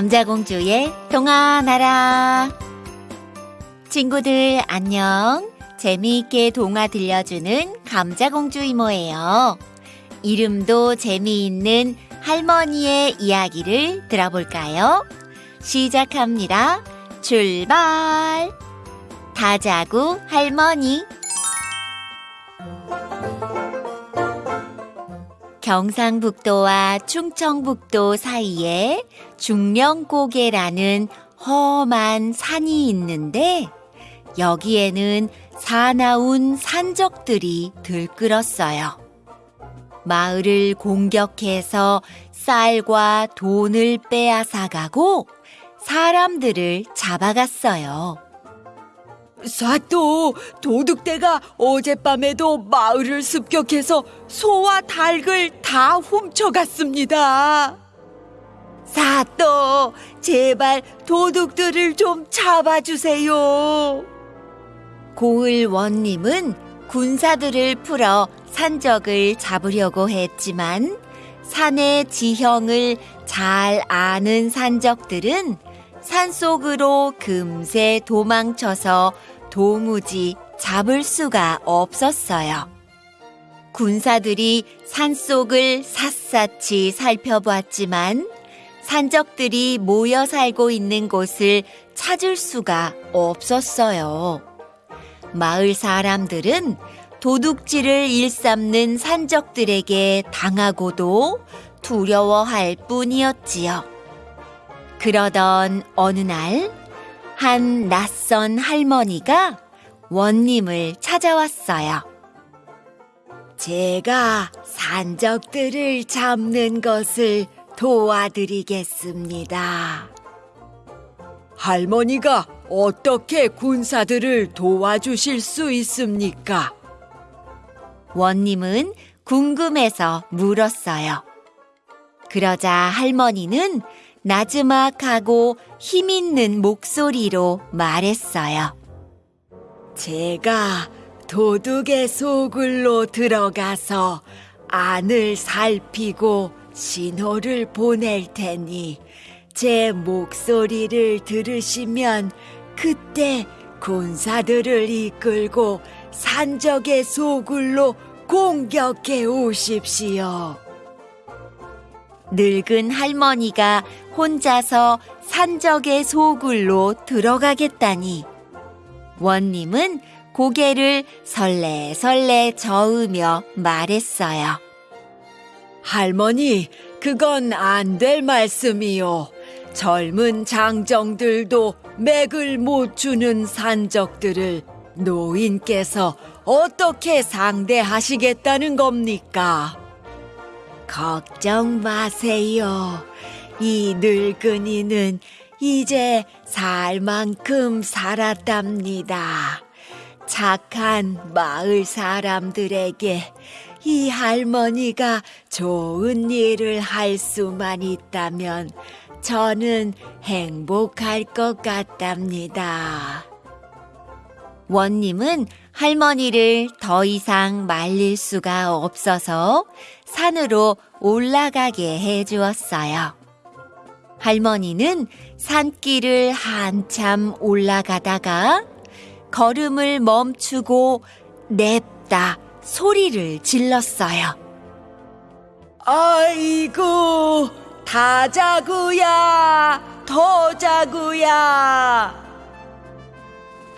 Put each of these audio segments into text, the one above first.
감자공주의 동화나라. 친구들 안녕. 재미있게 동화 들려주는 감자공주 이모예요. 이름도 재미있는 할머니의 이야기를 들어볼까요? 시작합니다. 출발! 다자구 할머니. 경상북도와 충청북도 사이에 중령고개라는 험한 산이 있는데 여기에는 사나운 산적들이 들끓었어요. 마을을 공격해서 쌀과 돈을 빼앗아가고 사람들을 잡아갔어요. 사또 도둑대가 어젯밤에도 마을을 습격해서 소와 닭을 다 훔쳐갔습니다. 사또 제발 도둑들을 좀 잡아주세요. 고을 원님은 군사들을 풀어 산적을 잡으려고 했지만 산의 지형을 잘 아는 산적들은 산속으로 금세 도망쳐서 도무지 잡을 수가 없었어요. 군사들이 산속을 샅샅이 살펴보았지만 산적들이 모여 살고 있는 곳을 찾을 수가 없었어요. 마을 사람들은 도둑질을 일삼는 산적들에게 당하고도 두려워할 뿐이었지요. 그러던 어느 날, 한 낯선 할머니가 원님을 찾아왔어요. 제가 산적들을 잡는 것을 도와드리겠습니다. 할머니가 어떻게 군사들을 도와주실 수 있습니까? 원님은 궁금해서 물었어요. 그러자 할머니는 나지막하고 힘있는 목소리로 말했어요. 제가 도둑의 소굴로 들어가서 안을 살피고 신호를 보낼 테니 제 목소리를 들으시면 그때 군사들을 이끌고 산적의 소굴로 공격해 오십시오. 늙은 할머니가 혼자서 산적의 소굴로 들어가겠다니. 원님은 고개를 설레설레 저으며 말했어요. 할머니, 그건 안 될 말씀이요. 젊은 장정들도 맥을 못 주는 산적들을 노인께서 어떻게 상대하시겠다는 겁니까? 걱정 마세요. 이 늙은이는 이제 살 만큼 살았답니다. 착한 마을 사람들에게 이 할머니가 좋은 일을 할 수만 있다면 저는 행복할 것 같답니다. 원님은 할머니를 더 이상 말릴 수가 없어서 산으로 올라가게 해 주었어요. 할머니는 산길을 한참 올라가다가 걸음을 멈추고 냅다 소리를 질렀어요. 아이고, 다 자구야, 더 자구야.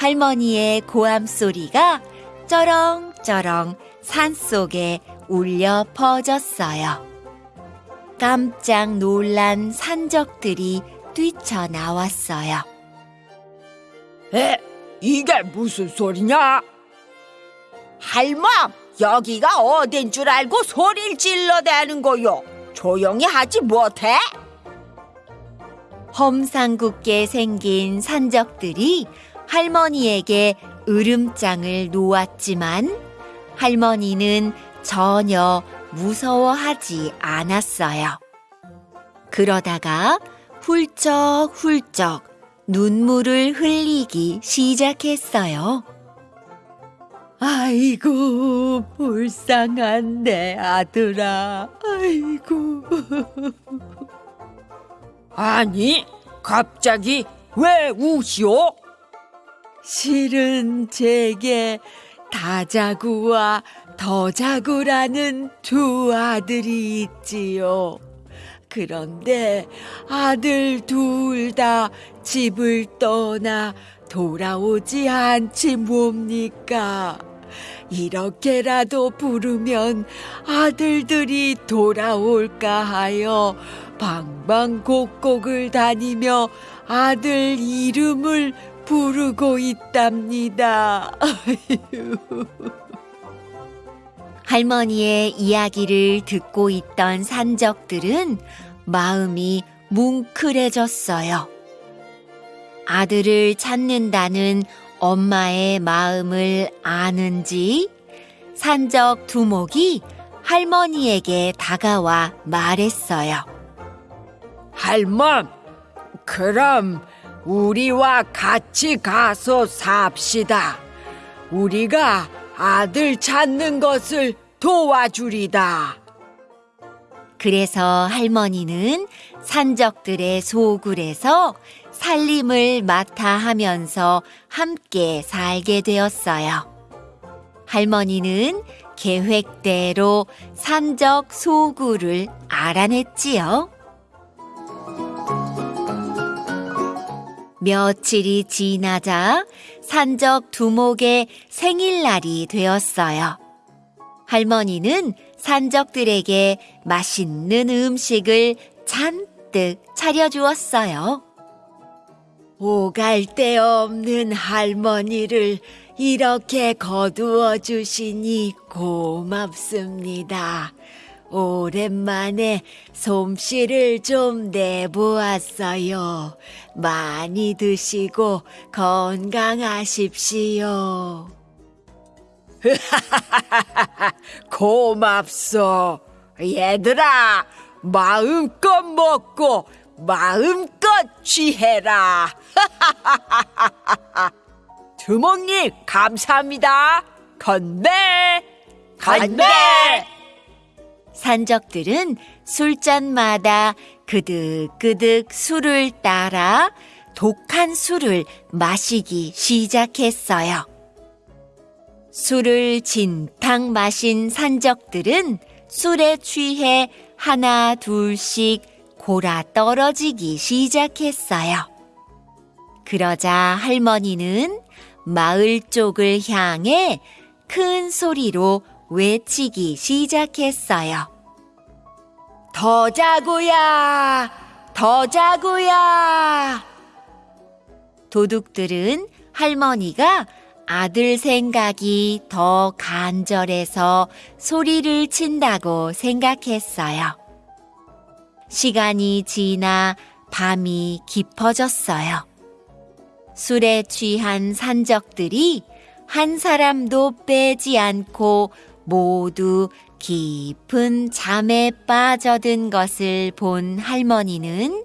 할머니의 고함 소리가 쩌렁쩌렁 산 속에 울려 퍼졌어요. 깜짝 놀란 산적들이 뛰쳐나왔어요. 에, 이게 무슨 소리냐? 할멈, 여기가 어딘 줄 알고 소리를 질러대는 거요. 조용히 하지 못해? 험상궂게 생긴 산적들이 할머니에게 으름장을 놓았지만 할머니는 전혀 무서워하지 않았어요. 그러다가 훌쩍훌쩍 눈물을 흘리기 시작했어요. 아이고, 불쌍한 내 아들아. 아이고. 아니, 갑자기 왜 우시오? 실은 제게 다자구와 더자구라는 두 아들이 있지요. 그런데 아들 둘 다 집을 떠나 돌아오지 않지 뭡니까? 이렇게라도 부르면 아들들이 돌아올까 하여 방방곡곡을 다니며 아들 이름을 부르고 있답니다. 할머니의 이야기를 듣고 있던 산적들은 마음이 뭉클해졌어요. 아들을 찾는다는 엄마의 마음을 아는지 산적 두목이 할머니에게 다가와 말했어요. 할멈, 그럼 우리와 같이 가서 삽시다. 우리가 아들 찾는 것을 도와주리다. 그래서 할머니는 산적들의 소굴에서 살림을 맡아 하면서 함께 살게 되었어요. 할머니는 계획대로 산적 소굴을 알아냈지요. 며칠이 지나자 산적 두목의 생일날이 되었어요. 할머니는 산적들에게 맛있는 음식을 잔뜩 차려주었어요. 오갈 데 없는 할머니를 이렇게 거두어 주시니 고맙습니다. 오랜만에 솜씨를 좀 내보았어요. 많이 드시고 건강하십시오. 고맙소. 얘들아, 마음껏 먹고 마음껏 취해라. 두목님, 감사합니다. 건배! 건배! 산적들은 술잔마다 그득그득 술을 따라 독한 술을 마시기 시작했어요. 술을 진탕 마신 산적들은 술에 취해 하나 둘씩 골아 떨어지기 시작했어요. 그러자 할머니는 마을 쪽을 향해 큰 소리로 외치기 시작했어요. 더 자구야! 더 자구야! 도둑들은 할머니가 아들 생각이 더 간절해서 소리를 친다고 생각했어요. 시간이 지나 밤이 깊어졌어요. 술에 취한 산적들이 한 사람도 빼지 않고 모두 깊은 잠에 빠져든 것을 본 할머니는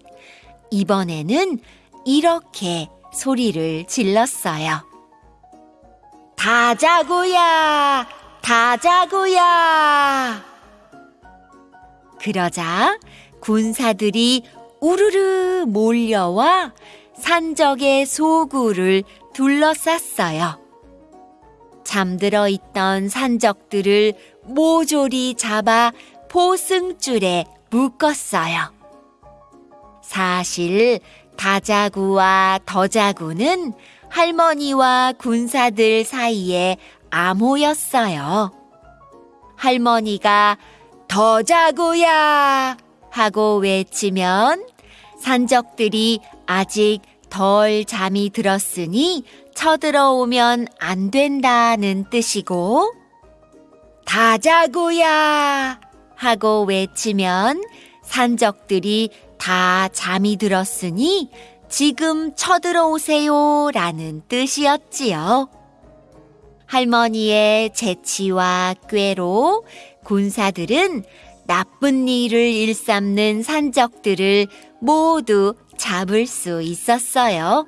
이번에는 이렇게 소리를 질렀어요. 다 자구야! 다 자구야! 그러자 군사들이 우르르 몰려와 산적의 소굴을 둘러쌌어요. 잠들어 있던 산적들을 모조리 잡아 포승줄에 묶었어요. 사실 다자구와 더자구는 할머니와 군사들 사이에 암호였어요. 할머니가 더자구야 하고 외치면 산적들이 아직 덜 잠이 들었으니 쳐들어오면 안 된다는 뜻이고 다자구야 하고 외치면 산적들이 다 잠이 들었으니 지금 쳐들어오세요 라는 뜻이었지요. 할머니의 재치와 꾀로 군사들은 나쁜 일을 일삼는 산적들을 모두 잡을 수 있었어요.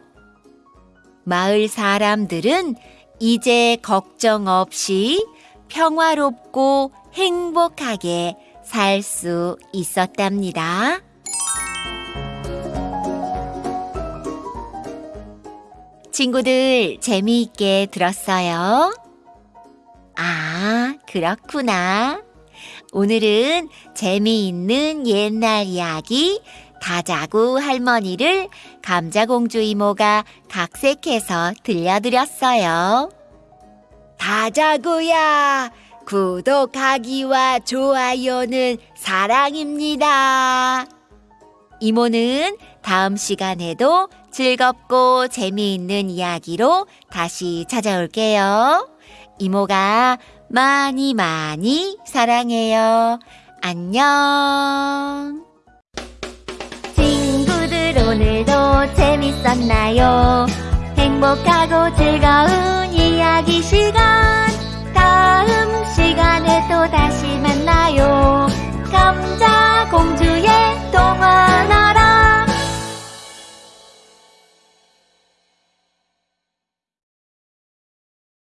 마을 사람들은 이제 걱정 없이 평화롭고 행복하게 살 수 있었답니다. 친구들 재미있게 들었어요? 아, 그렇구나. 오늘은 재미있는 옛날 이야기 다자구 할머니를 감자공주 이모가 각색해서 들려드렸어요. 다자구야, 구독하기와 좋아요는 사랑입니다. 이모는 다음 시간에도 즐겁고 재미있는 이야기로 다시 찾아올게요. 이모가 많이 많이 사랑해요. 안녕. 오늘도 재밌었나요? 행복하고 즐거운 이야기 시간. 다음 시간에 또 다시 만나요. 감자공주의 동화 나라.